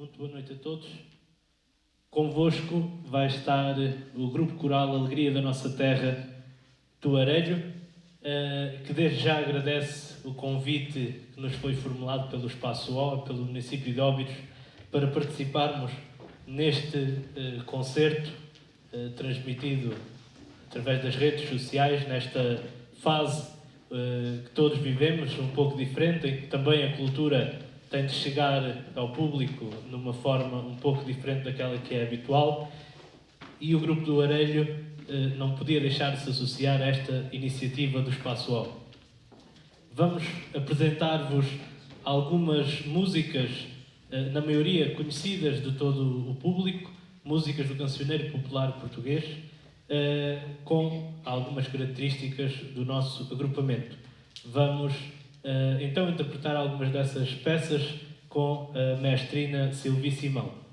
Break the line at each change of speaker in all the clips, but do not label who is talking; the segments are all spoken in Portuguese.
Muito boa noite a todos. Convosco vai estar o grupo coral Alegria da Nossa Terra do Arelho, eh, que desde já agradece o convite que nos foi formulado pelo Espaço O, pelo município de Óbidos, para participarmos neste eh, concerto eh, transmitido através das redes sociais, nesta fase que todos vivemos, um pouco diferente, em que também a cultura tem de chegar ao público numa forma um pouco diferente daquela que é habitual e o Grupo do Arelho eh, não podia deixar de se associar a esta iniciativa do Espaço O. Vamos apresentar-vos algumas músicas, eh, na maioria conhecidas de todo o público, músicas do cancioneiro popular português, eh, com algumas características do nosso agrupamento. Vamos então interpretar algumas dessas peças com a mestrina Silvi Simão.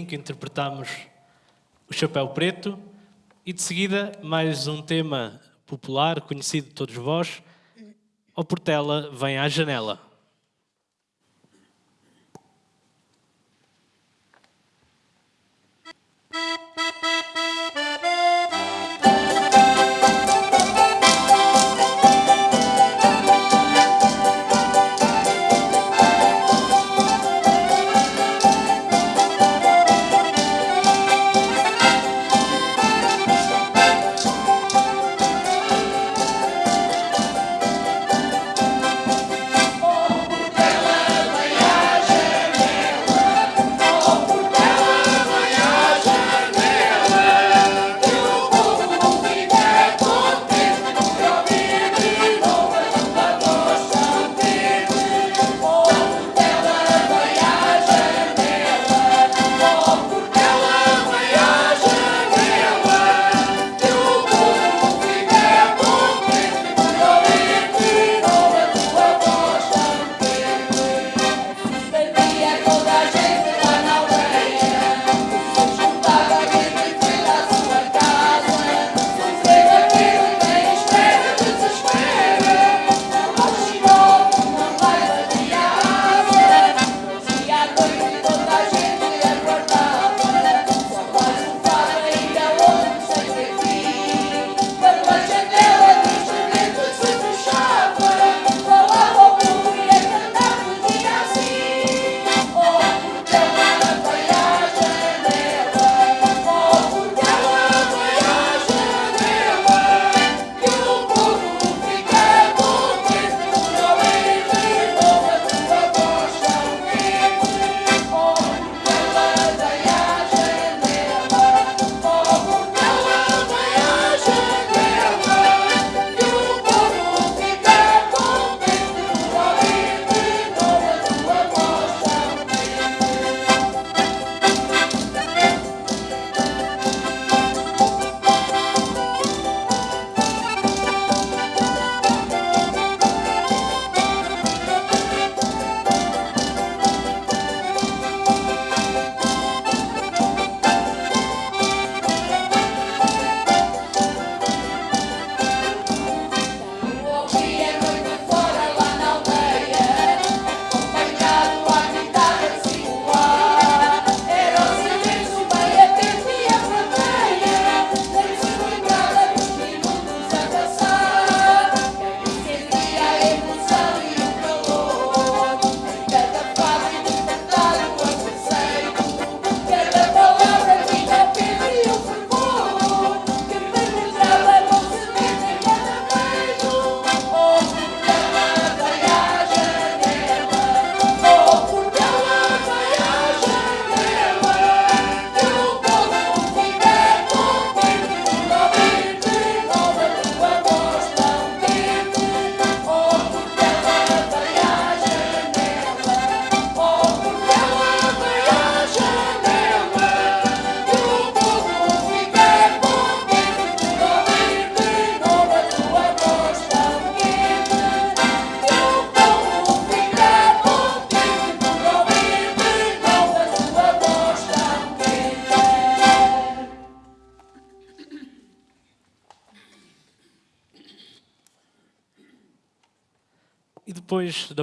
Que interpretamos o Chapéu Preto e de seguida mais um tema popular conhecido de todos vós, O Portela vem à janela.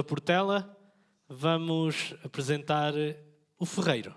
Da Portela, vamos apresentar o Ferreiro.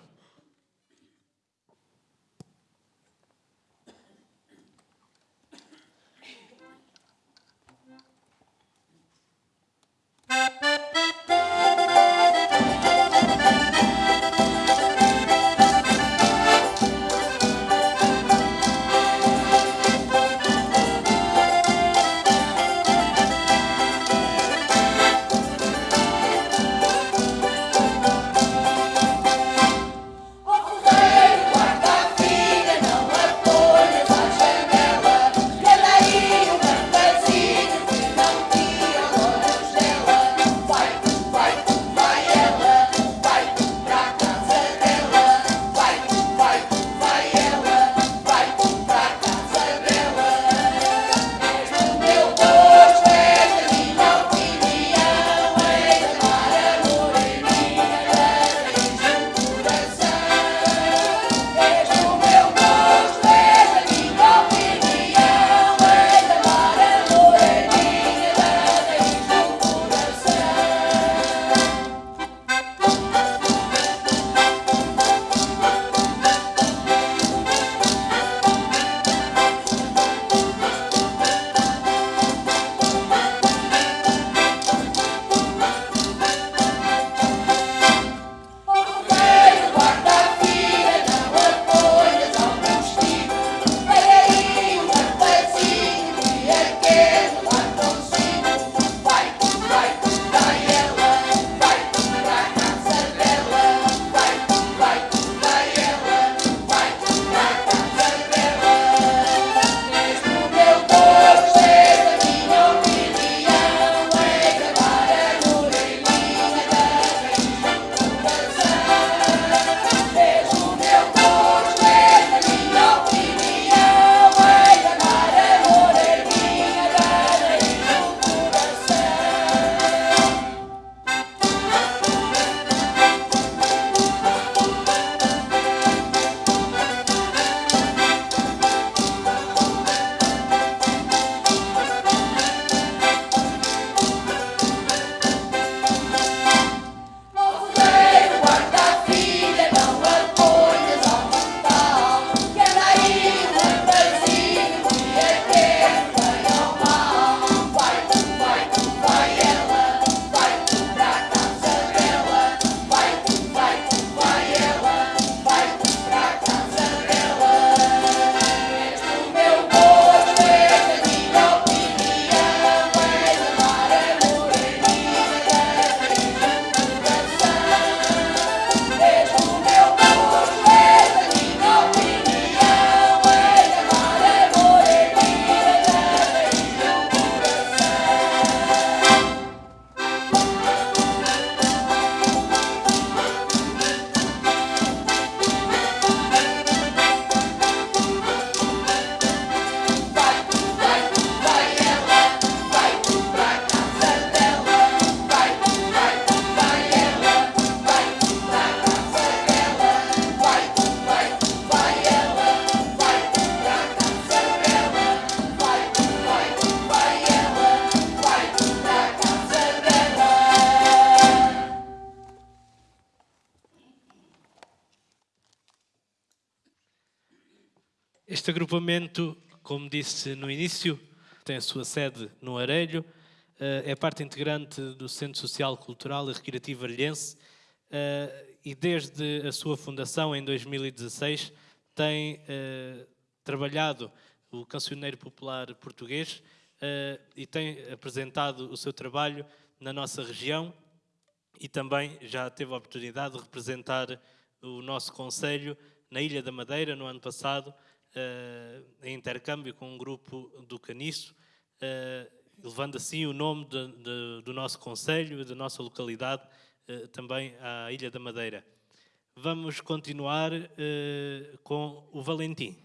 Agrupamento, como disse no início, tem a sua sede no Arelho, eh, é parte integrante do Centro Social, Cultural e Recreativo Arelhense eh, e desde a sua fundação em 2016 tem eh, trabalhado o cancioneiro popular português e tem apresentado o seu trabalho na nossa região e também já teve a oportunidade de representar o nosso Conselho na Ilha da Madeira no ano passado, em intercâmbio com um grupo do Caniço, levando assim o nome de, de, do nosso Conselho e da nossa localidade eh, também à Ilha da Madeira. Vamos continuar eh, com o Valentim.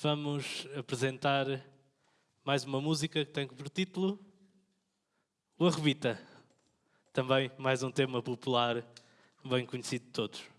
Vamos apresentar mais uma música que tem por título O Arrebita. Também mais um tema popular bem conhecido de todos.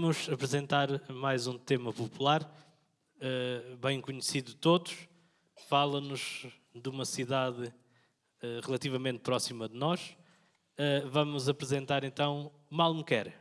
Vamos apresentar mais um tema popular, uh, bem conhecido de todos. Fala-nos de uma cidade uh, relativamente próxima de nós. Uh, vamos apresentar então Malmequer.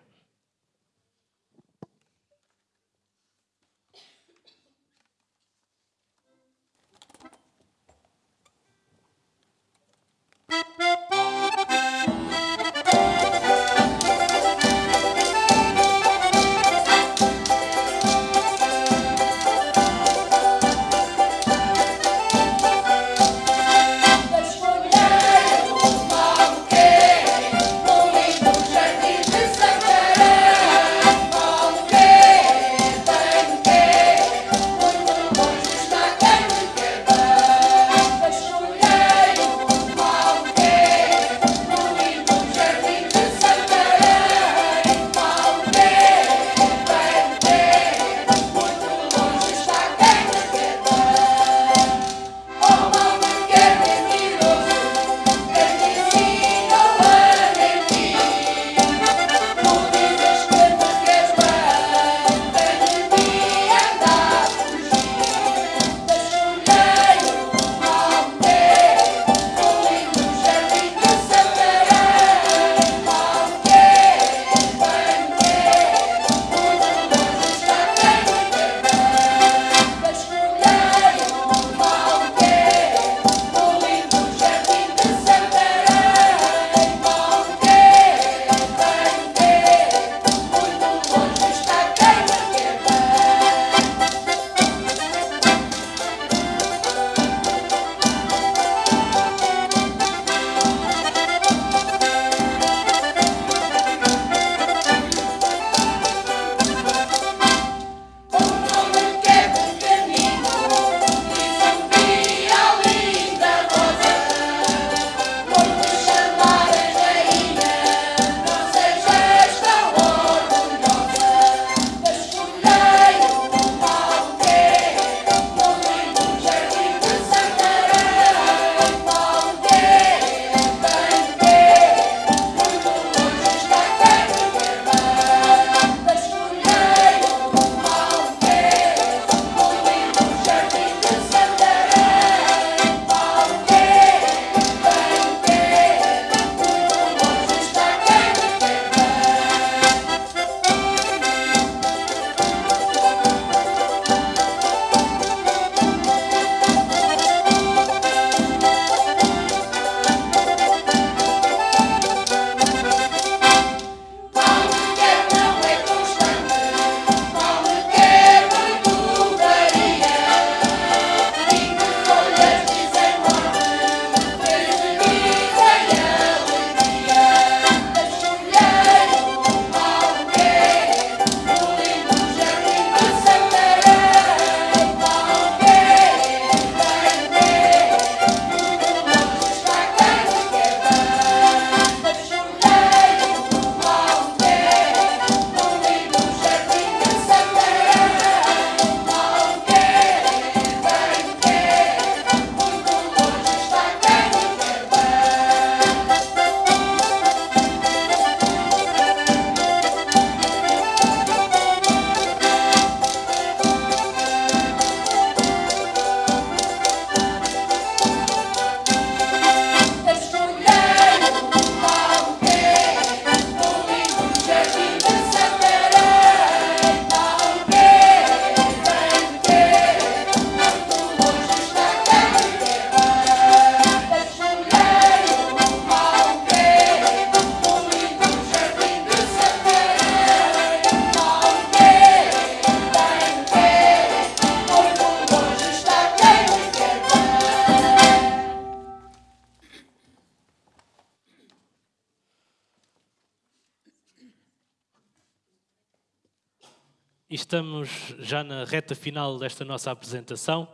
Estamos já na reta final desta nossa apresentação.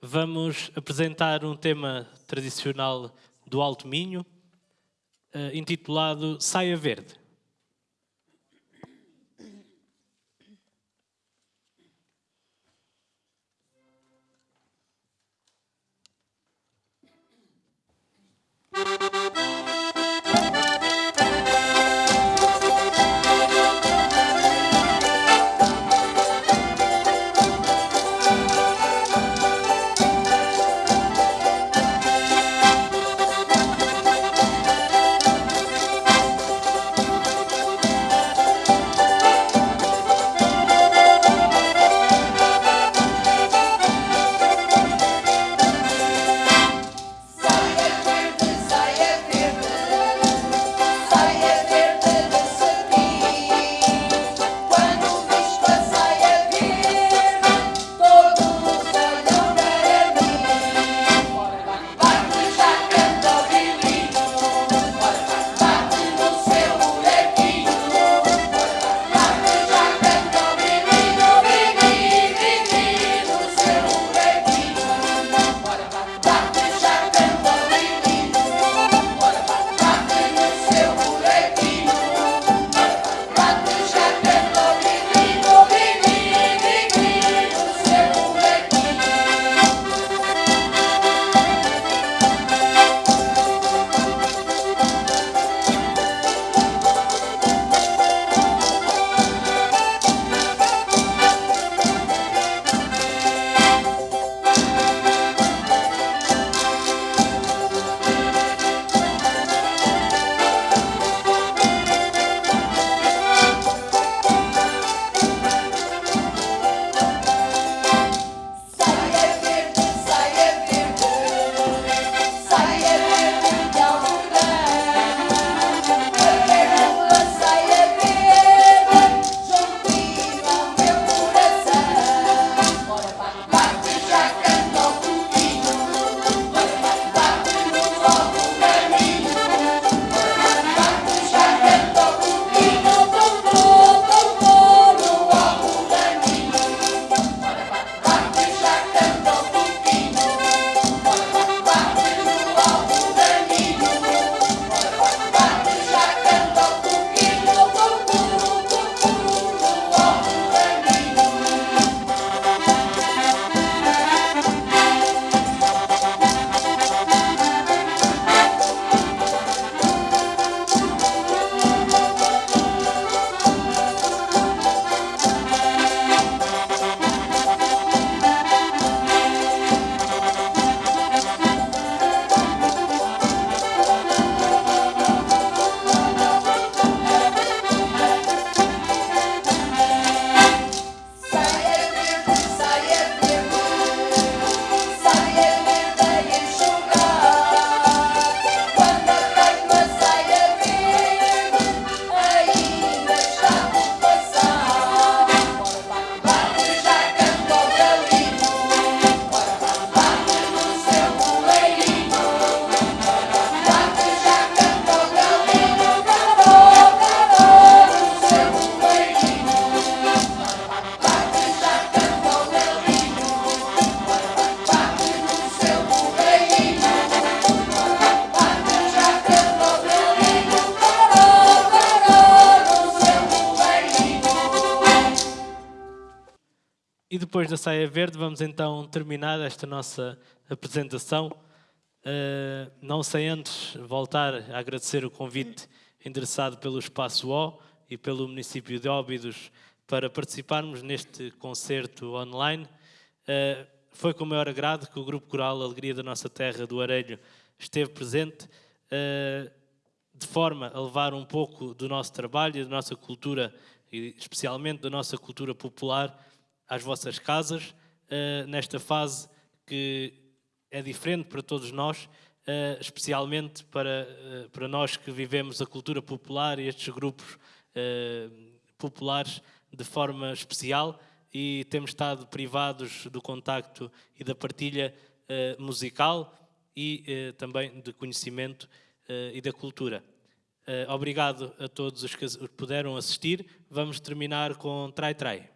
Vamos apresentar um tema tradicional do Alto Minho, eh, intitulado Saia Verde.
Terminar esta nossa apresentação. Uh, não sei antes voltar a agradecer o convite endereçado pelo Espaço O e pelo município de Óbidos para participarmos neste concerto online. Uh, foi com o maior agrado que o Grupo Coral Alegria da Nossa Terra do Arelho esteve presente, uh, de forma a levar um pouco do nosso trabalho e da nossa cultura, e especialmente da nossa cultura popular, às vossas casas, uh, nesta fase que é diferente para todos nós, uh, especialmente para, uh, para nós que vivemos a cultura popular e estes grupos populares de forma especial e temos estado privados do contacto e da partilha musical e também de conhecimento e da cultura. obrigado a todos os que puderam assistir. Vamos terminar com Trai Trai.